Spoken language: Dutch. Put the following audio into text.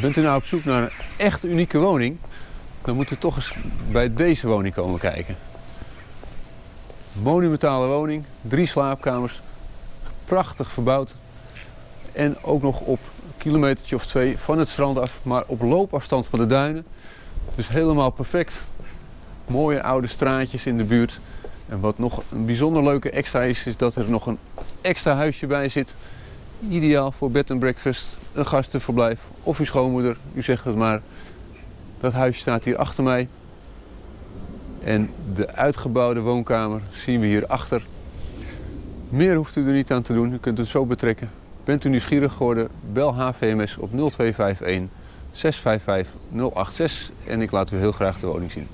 Bent u nou op zoek naar een echt unieke woning? Dan moet u toch eens bij deze woning komen kijken. Monumentale woning, drie slaapkamers, prachtig verbouwd. En ook nog op een kilometertje of twee van het strand af, maar op loopafstand van de duinen. Dus helemaal perfect. Mooie oude straatjes in de buurt. En wat nog een bijzonder leuke extra is, is dat er nog een extra huisje bij zit. Ideaal voor bed and breakfast, een gastenverblijf of uw schoonmoeder, u zegt het maar. Dat huisje staat hier achter mij. En de uitgebouwde woonkamer zien we hier achter. Meer hoeft u er niet aan te doen, u kunt het zo betrekken. Bent u nieuwsgierig geworden, bel HVMS op 0251 655 086 en ik laat u heel graag de woning zien.